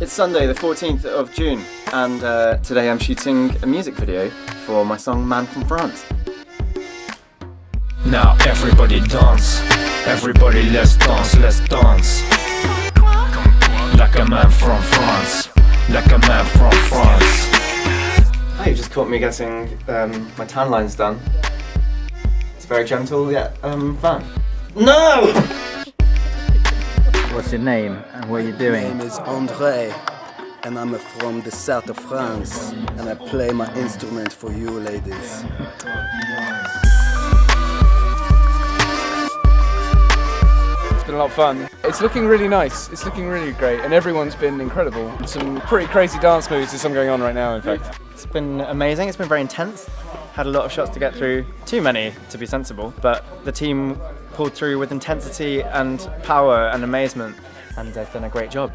It's Sunday the 14th of June and uh, today I'm shooting a music video for my song Man from France. Now everybody dance, everybody let's dance, let's dance Like a man from France, like a man from France Oh, you just caught me getting um, my tan lines done. It's very gentle yet um, fun. No! What's your name and what are you My name is André and I'm from the south of France and I play my instrument for you ladies. It's been a lot of fun. It's looking really nice. It's looking really great, and everyone's been incredible. Some pretty crazy dance moves. There's some going on right now, in fact. It's been amazing, it's been very intense. Had a lot of shots to get through, too many to be sensible, but the team pulled through with intensity and power and amazement and they've done a great job.